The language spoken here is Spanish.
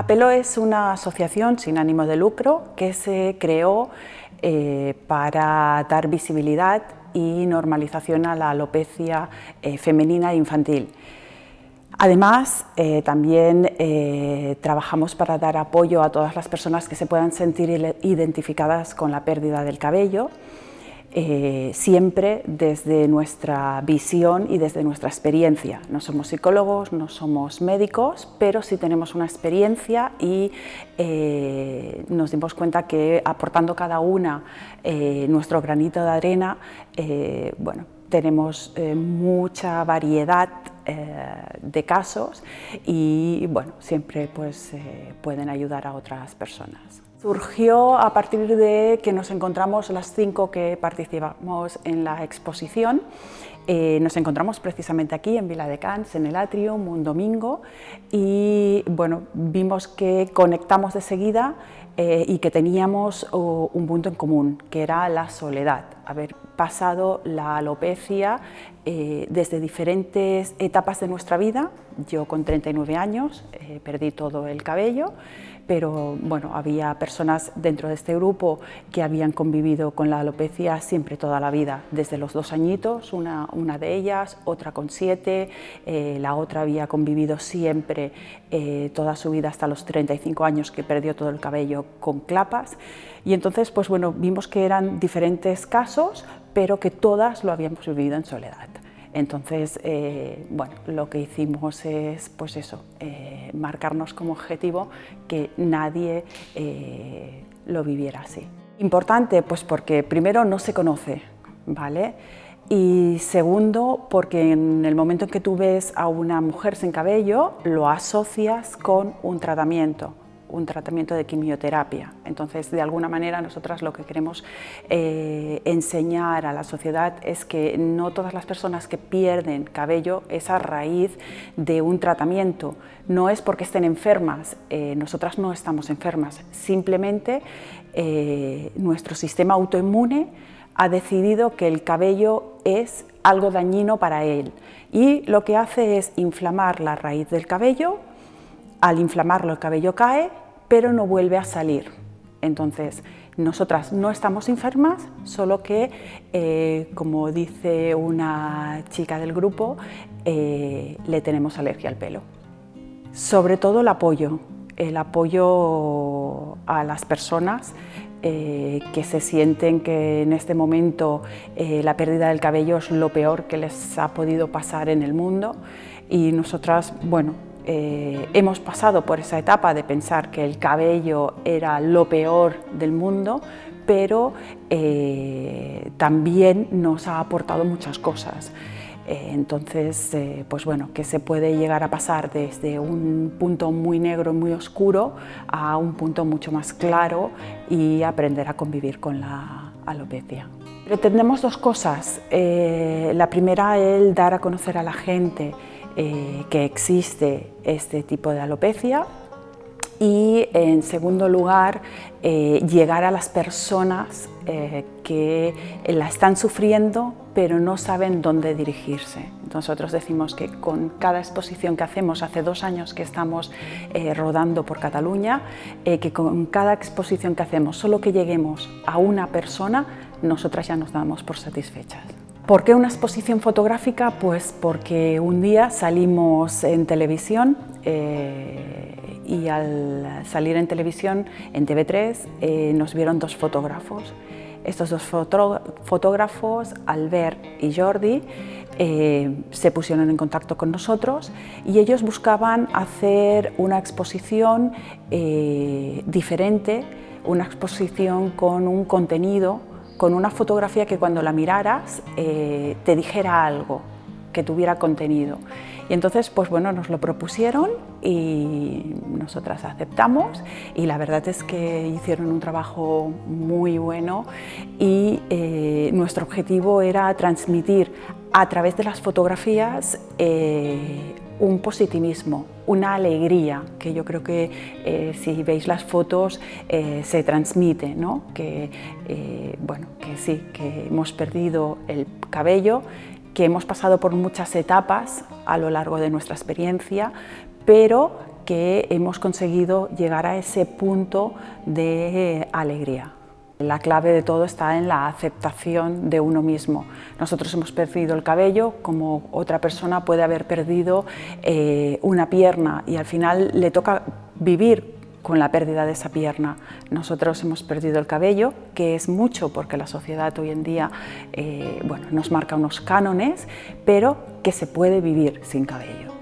Apelo es una asociación sin ánimo de lucro que se creó eh, para dar visibilidad y normalización a la alopecia eh, femenina e infantil. Además, eh, también trabajamos para dar apoyo a todas las personas que se puedan sentir identificadas con la pérdida del cabello eh, siempre desde nuestra visión y desde nuestra experiencia. No somos psicólogos, no somos médicos, pero sí tenemos una experiencia y eh, nos dimos cuenta que aportando cada una eh, nuestro granito de arena, bueno, tenemos mucha variedad de casos y bueno, siempre pues, pueden ayudar a otras personas. Surgió a partir de que nos encontramos las cinco que participamos en la exposición. Eh, nos encontramos precisamente aquí en Vila de Cans, en el Atrium, un domingo, y bueno, vimos que conectamos de seguida eh, y que teníamos un punto en común, que era la soledad, haber pasado la alopecia eh, desde diferentes etapas de nuestra vida. Yo con 39 años perdí todo el cabello, pero bueno, había personas dentro de este grupo que habían convivido con la alopecia siempre toda la vida, desde los dos añitos, una, una de ellas, otra con siete, eh, la otra había convivido siempre eh, toda su vida hasta los 35 años que perdió todo el cabello con clapas y entonces pues bueno, vimos que eran diferentes casos, pero que todas lo habíamos vivido en soledad. Entonces, eh, bueno, lo que hicimos es, pues eso, eh, marcarnos como objetivo que nadie eh, lo viviera así. Importante, pues porque primero no se conoce, ¿vale? Y segundo, porque en el momento en que tú ves a una mujer sin cabello, lo asocias con un tratamiento un tratamiento de quimioterapia. Entonces, de alguna manera, nosotras lo que queremos eh, enseñar a la sociedad es que no todas las personas que pierden cabello es a raíz de un tratamiento, no es porque estén enfermas, eh, nosotras no estamos enfermas, simplemente eh, nuestro sistema autoinmune ha decidido que el cabello es algo dañino para él y lo que hace es inflamar la raíz del cabello al inflamarlo el cabello cae, pero no vuelve a salir. Entonces, nosotras no estamos enfermas, solo que, eh, como dice una chica del grupo, eh, le tenemos alergia al pelo. Sobre todo el apoyo, el apoyo a las personas eh, que se sienten que en este momento la pérdida del cabello es lo peor que les ha podido pasar en el mundo y nosotras, bueno, eh, hemos pasado por esa etapa de pensar que el cabello era lo peor del mundo, pero eh, también nos ha aportado muchas cosas. Eh, entonces, pues bueno, que se puede llegar a pasar desde un punto muy negro, muy oscuro, a un punto mucho más claro y aprender a convivir con la alopecia. Pretendemos dos cosas. la primera, el dar a conocer a la gente eh, que existe este tipo de alopecia y en segundo lugar eh, llegar a las personas eh, que la están sufriendo pero no saben dónde dirigirse. Nosotros decimos que con cada exposición que hacemos, hace dos años que estamos rodando por Cataluña, que con cada exposición que hacemos, solo que lleguemos a una persona, nosotras ya nos damos por satisfechas. ¿Por qué una exposición fotográfica? Pues porque un día salimos en televisión eh, y al salir en televisión, en TV3, eh, nos vieron dos fotógrafos. Estos dos fotógrafos, Albert y Jordi, eh, se pusieron en contacto con nosotros y ellos buscaban hacer una exposición diferente, una exposición con un contenido con una fotografía que cuando la miraras eh, te dijera algo, que tuviera contenido. Y entonces, pues bueno, nos lo propusieron y nosotras aceptamos y la verdad es que hicieron un trabajo muy bueno y eh, nuestro objetivo era transmitir a través de las fotografías eh, un positivismo, una alegría, que yo creo que eh, si veis las fotos se transmite, ¿no? que, bueno, que sí, que hemos perdido el cabello, que hemos pasado por muchas etapas a lo largo de nuestra experiencia, pero que hemos conseguido llegar a ese punto de alegría. La clave de todo está en la aceptación de uno mismo. Nosotros hemos perdido el cabello, como otra persona puede haber perdido eh, una pierna y al final le toca vivir con la pérdida de esa pierna. Nosotros hemos perdido el cabello, que es mucho porque la sociedad hoy en día eh, bueno, nos marca unos cánones, pero que se puede vivir sin cabello.